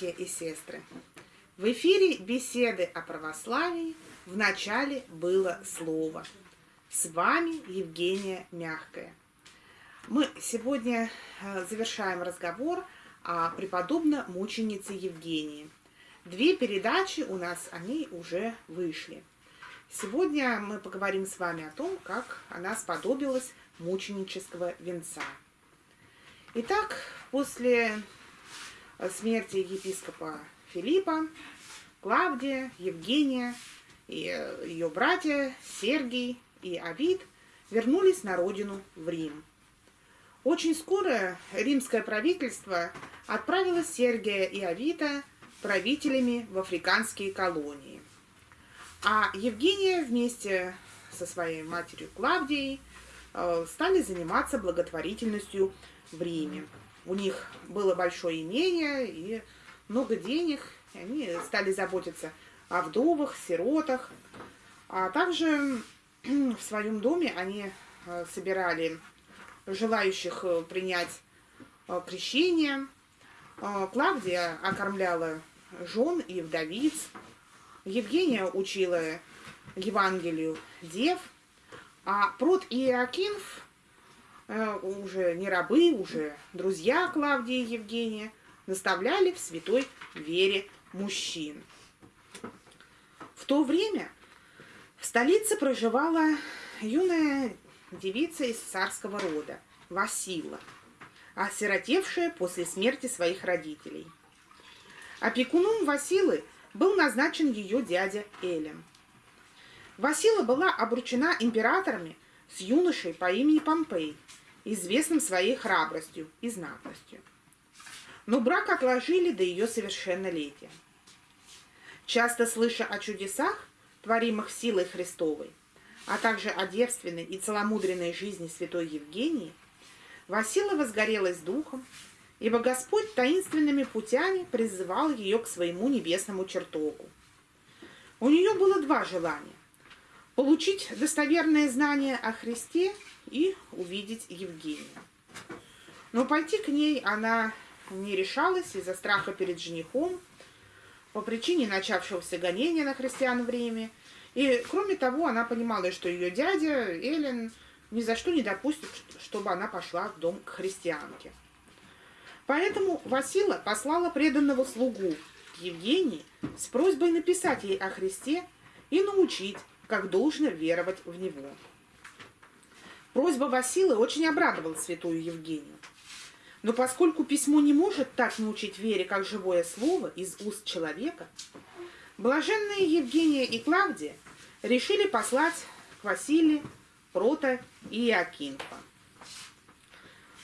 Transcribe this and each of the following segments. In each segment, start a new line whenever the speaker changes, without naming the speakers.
Братья и сестры! В эфире беседы о православии в начале было слово. С вами Евгения Мягкая. Мы сегодня э, завершаем разговор о преподобной мученице Евгении. Две передачи у нас, они уже вышли. Сегодня мы поговорим с вами о том, как она сподобилась мученического венца. Итак, после смерти епископа Филиппа, Клавдия, Евгения и э, ее братья Сергий и Авид вернулись на родину в Рим. Очень скоро римское правительство отправило Сергия и Авита правителями в африканские колонии. А Евгения вместе со своей матерью Клавдией э, стали заниматься благотворительностью в Риме. У них было большое имение и много денег, и они стали заботиться о вдовах, сиротах. А также в своем доме они э, собирали желающих э, принять э, крещение. Клавдия окормляла жен и вдовиц. Евгения учила Евангелию дев. А Прот и Иоакинф Э, уже не рабы, уже друзья Клавдии и Евгения, наставляли в святой вере мужчин. В то время в столице проживала юная девица из царского рода, Васила, осиротевшая после смерти своих родителей. Опекуном Василы был назначен ее дядя Элем. Васила была обручена императорами с юношей по имени Помпей – известным своей храбростью и знатностью. Но брак отложили до ее совершеннолетия. Часто слыша о чудесах, творимых силой Христовой, а также о девственной и целомудренной жизни святой Евгении, Васила возгорелась духом, ибо Господь таинственными путями призывал ее к своему небесному чертогу. У нее было два желания – получить достоверное знание о Христе и увидеть Евгению. Но пойти к ней она не решалась из-за страха перед женихом, по причине начавшегося гонения на христиан в Риме. И, кроме того, она понимала, что ее дядя Эллен ни за что не допустит, чтобы она пошла в дом к христианке. Поэтому Васила послала преданного слугу Евгении с просьбой написать ей о Христе и научить, как должно веровать в Него. Просьба Василы очень обрадовала святую Евгению. Но поскольку письмо не может так научить вере, как живое слово из уст человека, блаженные Евгения и Клавдия решили послать к Василию Прота и Иокинфа.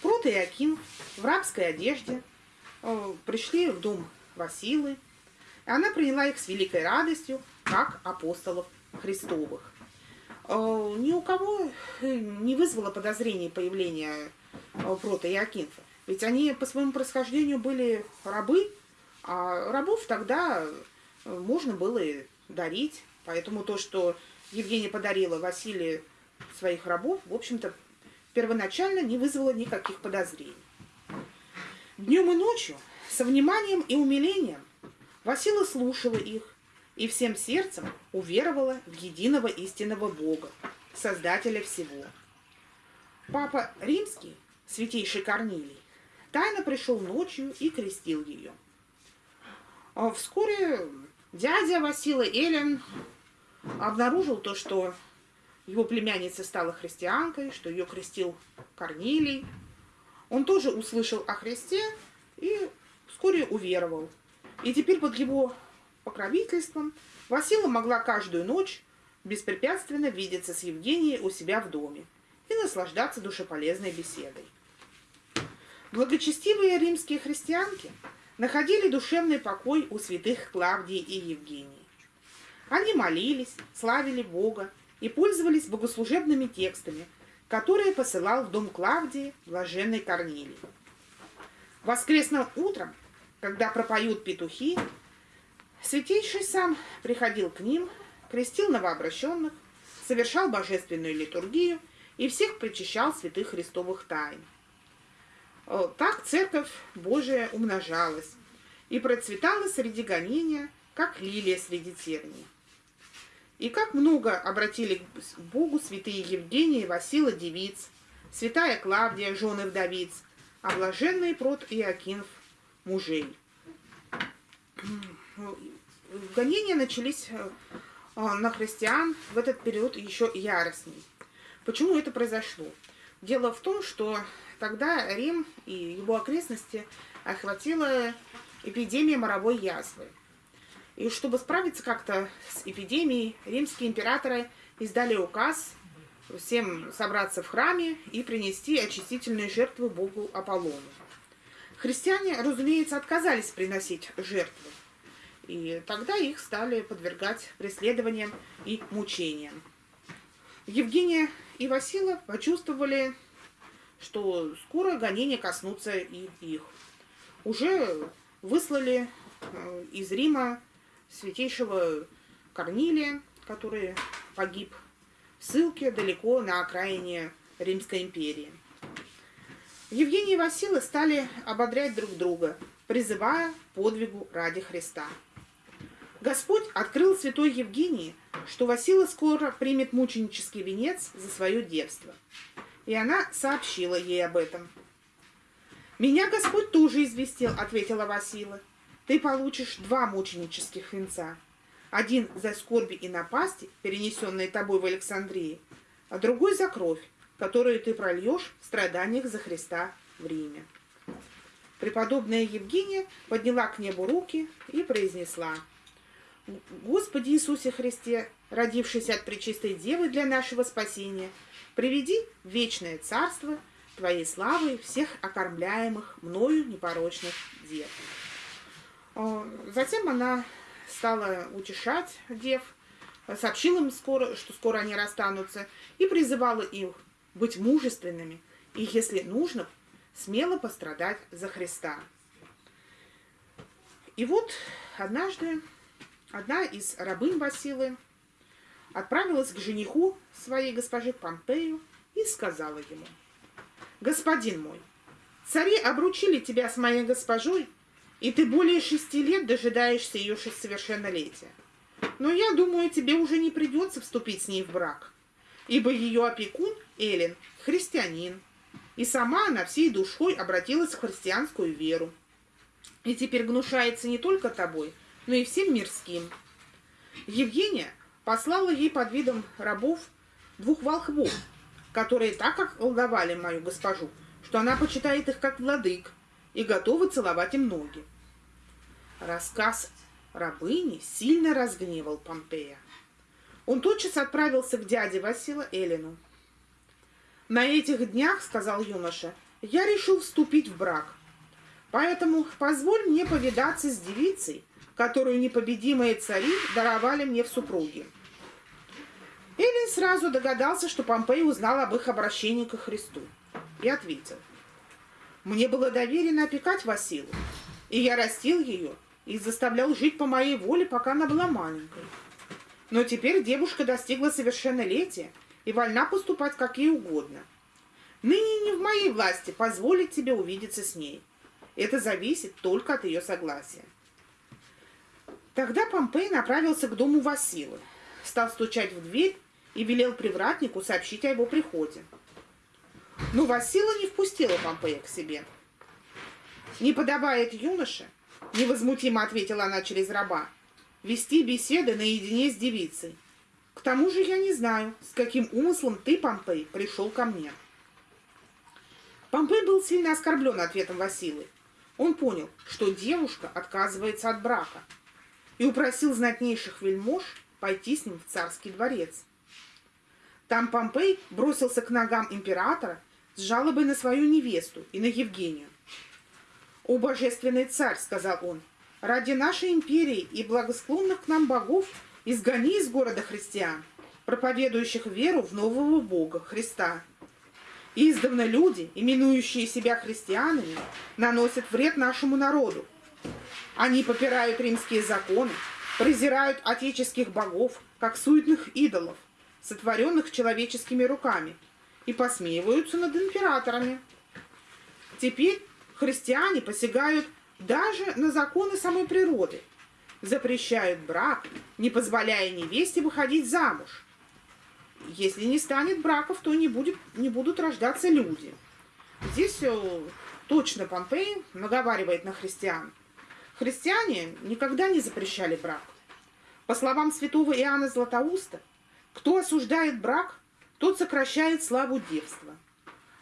Прот и Иокинф в рабской одежде э, пришли в дом Василы, и она приняла их с великой радостью, как апостолов Христовых. Э, ни у кого э, не вызвало подозрений появление э, Прота и Акинфа. Ведь они по своему происхождению были рабы, а рабов тогда можно было и дарить. Поэтому то, что Евгения подарила Василию своих рабов, в общем-то, первоначально не вызвало никаких подозрений. Днем и ночью, со вниманием и умилением, Васила слушала их, и всем сердцем уверовала в единого истинного Бога, Создателя всего. Папа Римский, святейший Корнилий, тайно пришел ночью и крестил ее. А вскоре дядя Васила Элен обнаружил то, что его племянница стала христианкой, что ее крестил Корнилий. Он тоже услышал о Христе и вскоре уверовал. И теперь под его покровительством Васила могла каждую ночь беспрепятственно видеться с Евгенией у себя в доме и наслаждаться душеполезной беседой. Благочестивые римские христианки находили душевный покой у святых Клавдии и Евгении. Они молились, славили Бога и пользовались богослужебными текстами, которые посылал в дом Клавдии блаженный Корнилий. Воскресным утром, когда пропоют петухи, Святейший сам приходил к ним, крестил новообращенных, совершал божественную литургию и всех причащал святых христовых тайн. Э, так церковь Божия умножалась и процветала среди гонения, как лилия среди терний. И как много обратили к Богу святые Евгения и Васила девиц, святая Клавдия, жены вдовиц, а блаженный прот Иокинф мужей. Гонения начались э, на христиан в этот период еще яростней. Почему это произошло? Дело в том, что тогда Рим и его окрестности охватила эпидемия моровой язвы. И чтобы справиться как-то с эпидемией, римские императоры издали указ всем собраться в храме и принести очистительные жертвы богу Аполлону. Христиане, разумеется, отказались приносить жертвы, и тогда их стали подвергать преследованиям и мучениям. Евгения и Васила почувствовали, что скоро гонения коснутся и их. Уже выслали э, из Рима святейшего Корнилия, который погиб в ссылке далеко на окраине Римской империи. Евгений и Василий стали ободрять друг друга, призывая подвигу ради Христа. Господь открыл святой Евгении, что Васила скоро примет мученический венец за свое девство. И она сообщила ей об этом. «Меня Господь тоже известил», — ответила Васила. «Ты получишь два мученических венца. Один за скорби и напасти, перенесенные тобой в Александрии, а другой за кровь, которую ты прольешь в страданиях за Христа в Риме». Преподобная Евгения подняла к небу руки и произнесла «Господи Иисусе Христе, родившийся от Пречистой Девы для нашего спасения, приведи в вечное царство – Твоей славой всех окормляемых мною непорочных дев. Затем она стала утешать дев, сообщила им скоро, что скоро они расстанутся, и призывала их быть мужественными и, если нужно, смело пострадать за Христа. И вот однажды одна из рабынь Василы отправилась к жениху своей госпожи Помпею и сказала ему – господин мой, цари обручили тебя с моей госпожой, и ты более шести лет дожидаешься ее совершеннолетия. Но я думаю, тебе уже не придется вступить с ней в брак, ибо ее опекун, Эллен, христианин, и сама она всей душой обратилась в христианскую веру. И теперь гнушается не только тобой, но и всем мирским. Евгения послала ей под видом рабов двух волхвов, которые так околдовали мою госпожу, что она почитает их как владык и готова целовать им ноги. Рассказ рабыни сильно разгневал Помпея. Он тотчас отправился к дяде Васила Эллину. «На этих днях, — сказал юноша, — я решил вступить в брак. Поэтому позволь мне повидаться с девицей, которую непобедимые цари даровали мне в супруги. Эллин сразу догадался, что Помпей узнал об их обращении к Христу, и ответил. «Мне было доверено опекать Василу, и я растил ее и заставлял жить по моей воле, пока она была маленькой. Но теперь девушка достигла совершеннолетия и вольна поступать как ей угодно. Ныне не в моей власти позволить тебе увидеться с ней. Это зависит только от ее согласия». Тогда Помпей направился к дому Василы, стал стучать в дверь и велел привратнику сообщить о его приходе. Но Васила не впустила Помпея к себе. «Не подобает юноше», — невозмутимо ответила она через раба, «вести беседы наедине с девицей. К тому же я не знаю, с каким умыслом ты, Помпей, пришел ко мне». Помпей был сильно оскорблен ответом Василы. Он понял, что девушка отказывается от брака, и упросил знатнейших вельмож пойти с ним в царский дворец. Там Помпей бросился к ногам императора с жалобой на свою невесту и на Евгению. «О, божественный царь!» — сказал он. «Ради нашей империи и благосклонных к нам богов изгони из города христиан, проповедующих веру в нового Бога, Христа. Издавна люди, именующие себя христианами, наносят вред нашему народу. Они попирают римские законы, презирают отеческих богов, как суетных идолов, сотворенных человеческими руками, и посмеиваются над императорами. Теперь христиане посягают даже на законы самой природы, запрещают брак, не позволяя невесте выходить замуж. Если не станет браков, то не, будет, не будут рождаться люди. Здесь э, точно Помпей наговаривает на христиан. Христиане никогда не запрещали брак. По словам святого Иоанна Златоуста, кто осуждает брак, тот сокращает славу девства,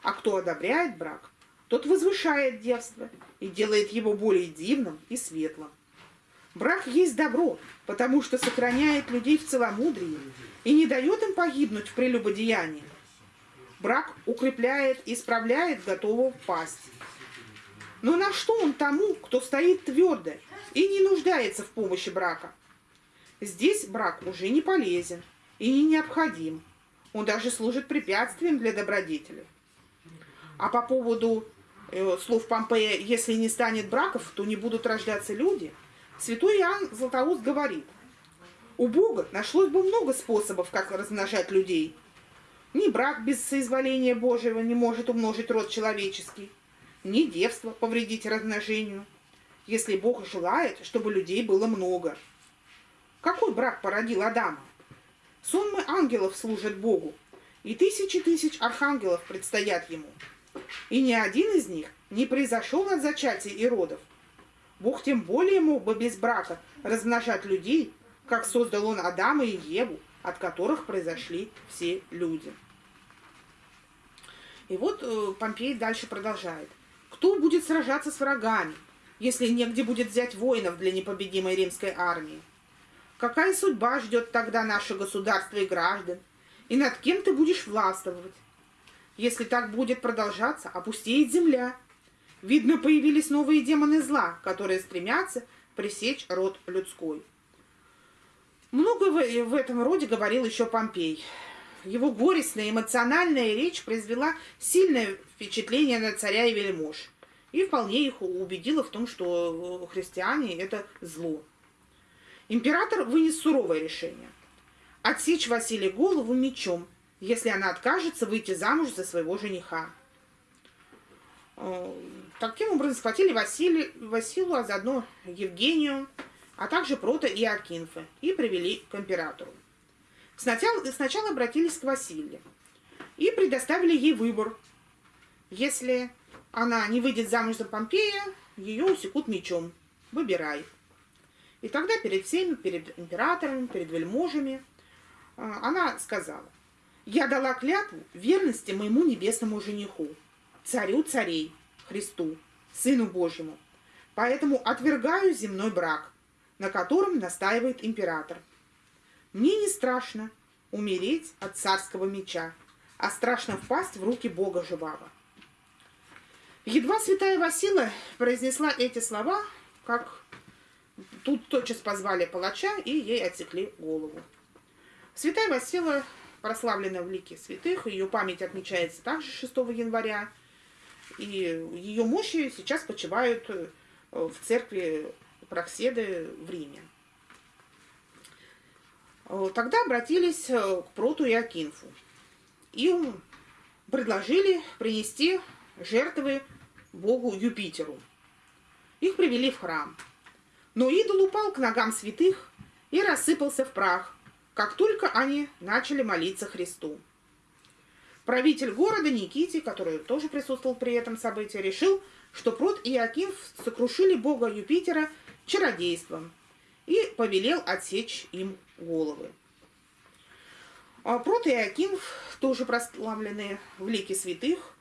а кто одобряет брак, тот возвышает девство и делает его более дивным и светлым. Брак есть добро, потому что сохраняет людей в целомудрии и не дает им погибнуть в прелюбодеянии. Брак укрепляет и исправляет готового пасть. Но на что он тому, кто стоит твердо и не нуждается в помощи брака? Здесь брак уже не полезен и не необходим. Он даже служит препятствием для добродетели. А по поводу э, слов Помпея «если не станет браков, то не будут рождаться люди», святой Иоанн Златоуст говорит, «У Бога нашлось бы много способов, как размножать людей. Ни брак без соизволения Божьего не может умножить род человеческий, ни девство повредить размножению, если Бог желает, чтобы людей было много. Какой брак породил Адама? Сонмы ангелов служат Богу, и тысячи тысяч архангелов предстоят ему. И ни один из них не произошел от зачатия и родов. Бог тем более мог бы без брака размножать людей, как создал он Адама и Еву, от которых произошли все люди. И вот э, Помпей дальше продолжает. Кто будет сражаться с врагами, если негде будет взять воинов для непобедимой римской армии? Какая судьба ждет тогда наше государство и граждан? И над кем ты будешь властвовать? Если так будет продолжаться, опустеет земля. Видно, появились новые демоны зла, которые стремятся пресечь род людской. Много в этом роде говорил еще Помпей. Его горестная эмоциональная речь произвела сильное впечатление на царя и вельмож. И вполне их убедила в том, что христиане – это зло. Император вынес суровое решение – отсечь Василий голову мечом, если она откажется выйти замуж за своего жениха. Э, таким образом схватили Василий, Василу, а заодно Евгению, а также Прота и Акинфа, и привели к императору. Сначала, сначала обратились к Василию и предоставили ей выбор. Если она не выйдет замуж за Помпея, ее усекут мечом. Выбирай. И тогда перед всеми, перед императором, перед вельможами, а, она сказала, «Я дала клятву верности моему небесному жениху, царю царей, Христу, Сыну Божьему, поэтому отвергаю земной брак, на котором настаивает император. Мне не страшно умереть от царского меча, а страшно впасть в руки Бога живого». Едва святая Васила произнесла эти слова, как Тут тотчас позвали палача, и ей отсекли голову. Святая Васила прославлена в лике святых, ее память отмечается также 6 января, и ее мощи сейчас почивают э, в церкви Прокседы в Риме. Э, тогда обратились э, к Проту и Акинфу и предложили принести жертвы богу Юпитеру. Их привели в храм – но идол упал к ногам святых и рассыпался в прах, как только они начали молиться Христу. Правитель города Никити, который тоже присутствовал при этом событии, решил, что Прот и Акинф сокрушили бога Юпитера чародейством и повелел отсечь им головы. А Прот и Акинф тоже прославлены в лике святых,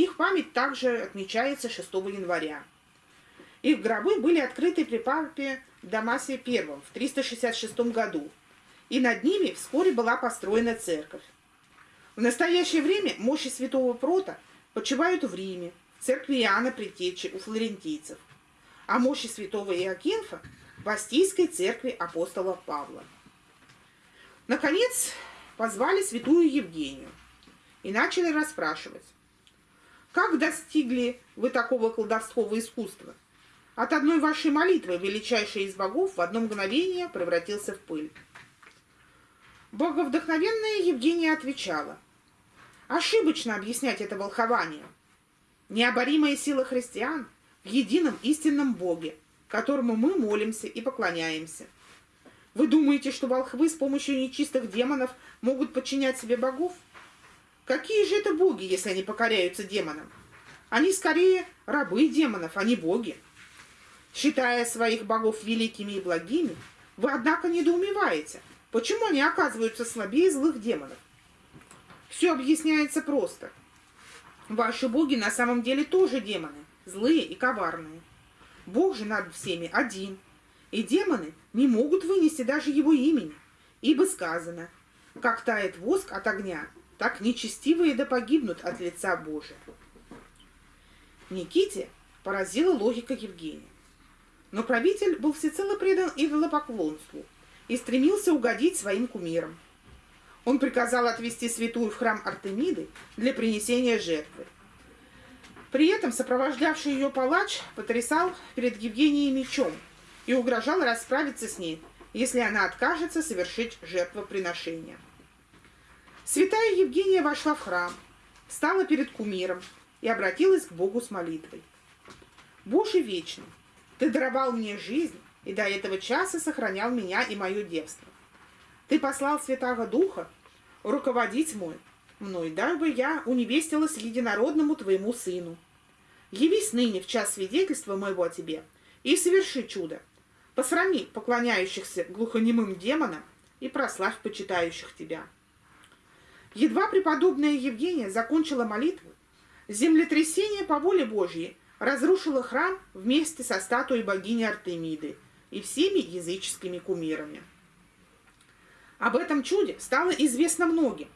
их память также отмечается 6 января. Их гробы были открыты при папе Дамасе I в 366 году, и над ними вскоре была построена церковь. В настоящее время мощи святого Прота почивают в Риме, в церкви Иоанна Предтечи у флорентийцев, а мощи святого Иокинфа в Астийской церкви апостола Павла. Наконец, позвали святую Евгению и начали расспрашивать, как достигли вы такого колдовского искусства? От одной вашей молитвы величайший из богов в одно мгновение превратился в пыль. Боговдохновенная Евгения отвечала. Ошибочно объяснять это волхование. необоримая сила христиан в едином истинном Боге, которому мы молимся и поклоняемся. Вы думаете, что волхвы с помощью нечистых демонов могут подчинять себе богов? Какие же это боги, если они покоряются демонам? Они скорее рабы демонов, а не боги. Считая своих богов великими и благими, вы, однако, недоумеваете, почему они оказываются слабее злых демонов. Все объясняется просто. Ваши боги на самом деле тоже демоны, злые и коварные. Бог же над всеми один, и демоны не могут вынести даже его имени, ибо сказано, как тает воск от огня, так нечестивые да погибнут от лица Божия. Никите поразила логика Евгения. Но правитель был всецело предан идолопоклонству и стремился угодить своим кумирам. Он приказал отвести святую в храм Артемиды для принесения жертвы. При этом сопровождавший ее палач потрясал перед Евгенией мечом и угрожал расправиться с ней, если она откажется совершить жертвоприношение. Святая Евгения вошла в храм, стала перед кумиром и обратилась к Богу с молитвой. «Боже вечный, Ты даровал мне жизнь и до этого часа сохранял меня и мое девство. Ты послал Святого Духа руководить мой, мной, дабы я уневестилась единородному Твоему Сыну. Явись ныне в час свидетельства моего о Тебе и соверши чудо. Посрами поклоняющихся глухонемым демонам и прославь почитающих Тебя». Едва преподобная Евгения закончила молитву, землетрясение по воле Божьей разрушило храм вместе со статуей богини Артемиды и всеми языческими кумирами. Об этом чуде стало известно многим,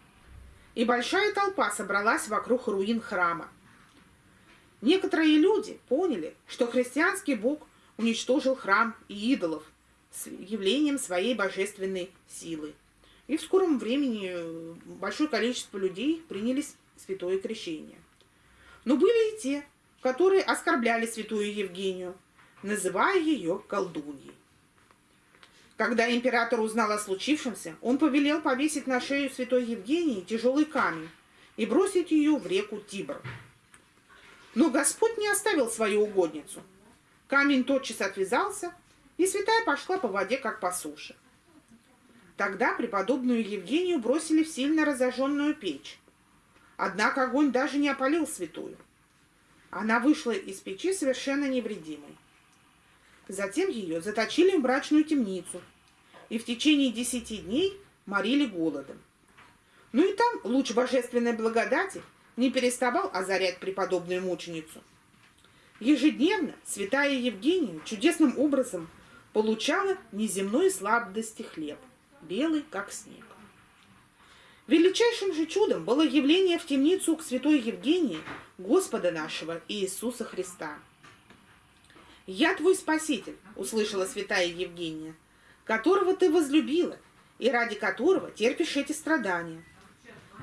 и большая толпа собралась вокруг руин храма. Некоторые люди поняли, что христианский бог уничтожил храм и идолов с явлением своей божественной силы – и в скором времени э, большое количество людей приняли святое крещение. Но были и те, которые оскорбляли святую Евгению, называя ее колдуньей. Когда император узнал о случившемся, он повелел повесить на шею святой Евгении тяжелый камень и бросить ее в реку Тибр. Но Господь не оставил свою угодницу. Камень тотчас отвязался, и святая пошла по воде, как по суше. Тогда преподобную Евгению бросили в сильно разожженную печь. Однако огонь даже не опалил святую. Она вышла из печи совершенно невредимой. Затем ее заточили в брачную темницу и в течение десяти дней морили голодом. Ну и там луч божественной благодати не переставал озарять преподобную мученицу. Ежедневно святая Евгения чудесным образом получала неземной сладости хлеб белый, как снег. Величайшим же чудом было явление в темницу к святой Евгении Господа нашего Иисуса Христа. «Я твой Спаситель», — услышала святая Евгения, «которого ты возлюбила и ради которого терпишь эти страдания.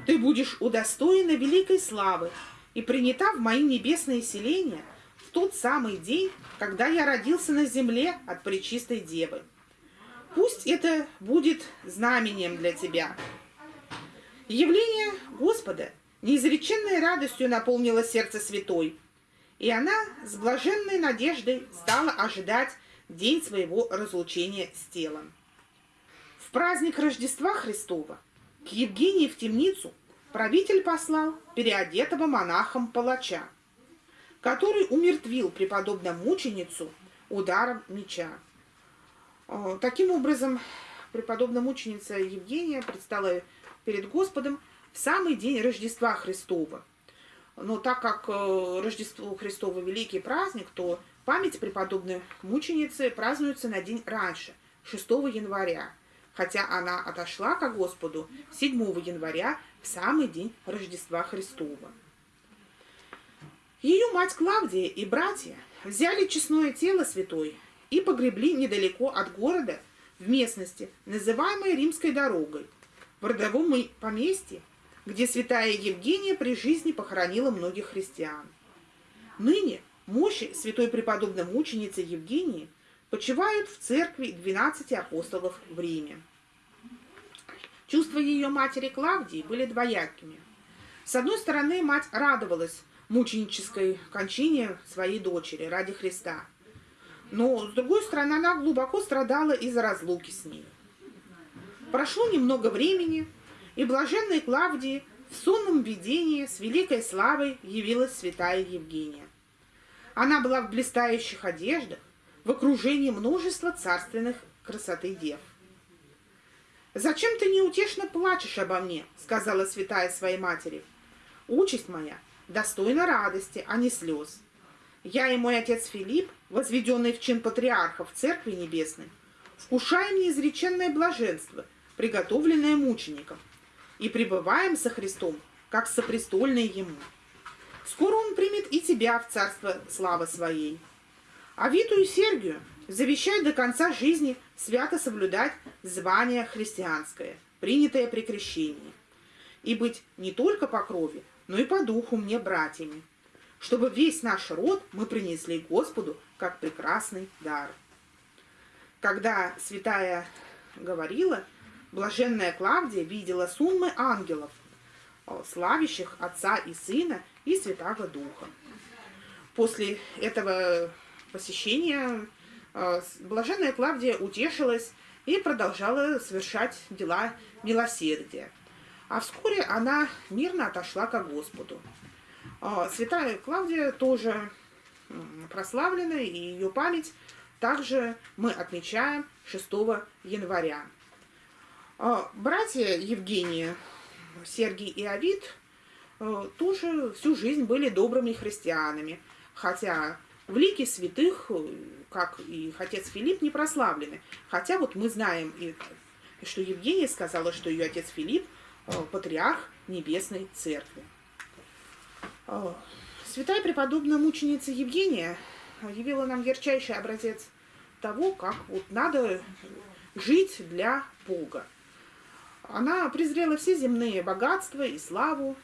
Ты будешь удостоена великой славы и принята в мои небесные селения в тот самый день, когда я родился на земле от Пречистой Девы. Пусть это будет знамением для тебя. Явление Господа неизреченной радостью наполнило сердце святой, и она с блаженной надеждой стала ожидать день своего разлучения с телом. В праздник Рождества Христова к Евгении в темницу правитель послал переодетого монахом палача, который умертвил преподобную мученицу ударом меча. А, таким образом, преподобная мученица Евгения предстала перед Господом в самый день Рождества Христова. Но так как э, Рождество Христово великий праздник, то память преподобной мученицы празднуется на день раньше, 6 января, хотя она отошла ко Господу 7 января, в самый день Рождества Христова. Ее мать Клавдия и братья взяли честное тело святой и погребли недалеко от города, в местности, называемой Римской дорогой, в родовом поместье, где святая Евгения при жизни похоронила многих христиан. Ныне мощи святой преподобной мученицы Евгении почивают в церкви 12 апостолов в Риме. Чувства ее матери Клавдии были двоякими. С одной стороны, мать радовалась мученической кончине своей дочери ради Христа. Но, с другой стороны, она глубоко страдала из-за разлуки с ней. Прошло немного времени, и блаженной Клавдии в сонном видении с великой славой явилась святая Евгения. Она была в блистающих одеждах, в окружении множества царственных красоты дев. «Зачем ты неутешно плачешь обо мне?» — сказала святая своей матери. «Участь моя достойна радости, а не слез. Я и мой отец Филипп, возведенный в чин патриарха в Церкви Небесной, вкушаем неизреченное блаженство, приготовленное мученикам, и пребываем со Христом, как сопрестольные Ему. Скоро Он примет и тебя в царство славы Своей. А Виту и Сергию завещай до конца жизни свято соблюдать звание христианское, принятое при крещении, и быть не только по крови, но и по духу мне братьями, чтобы весь наш род мы принесли Господу как прекрасный дар. Когда святая говорила, блаженная Клавдия видела суммы ангелов, славящих Отца и Сына и Святого Духа. После этого посещения э, блаженная Клавдия утешилась и продолжала совершать дела милосердия. А вскоре она мирно отошла к Господу. А, святая Клавдия тоже прославлена, и ее память также мы отмечаем 6 января. А, братья Евгения, Сергий и Авид э, тоже всю жизнь были добрыми христианами, хотя в лике святых, э, как и отец Филипп, не прославлены. Хотя вот мы знаем, что Евгения сказала, что ее отец Филипп э, патриарх Небесной Церкви. Святая преподобная мученица Евгения явила нам ярчайший образец того, как вот надо жить для Бога. Она презрела все земные богатства и славу,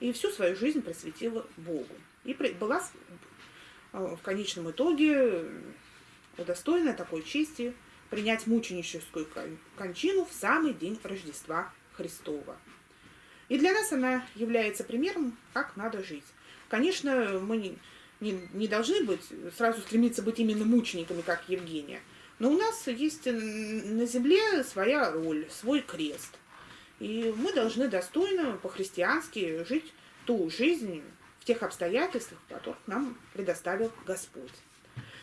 и всю свою жизнь просветила Богу. И была в конечном итоге удостоена такой чести принять мученическую кончину в самый день Рождества Христова. И для нас она является примером, как надо жить. Конечно, мы не, не, не должны быть, сразу стремиться быть именно мучениками, как Евгения. Но у нас есть на земле своя роль, свой крест. И мы должны достойно, по-христиански жить ту жизнь в тех обстоятельствах, которых нам предоставил Господь.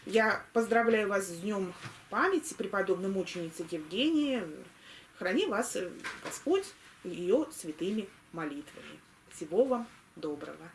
Я поздравляю вас с Днем памяти преподобной мученицы Евгении. Храни вас Господь ее святыми молитвами. Всего вам доброго!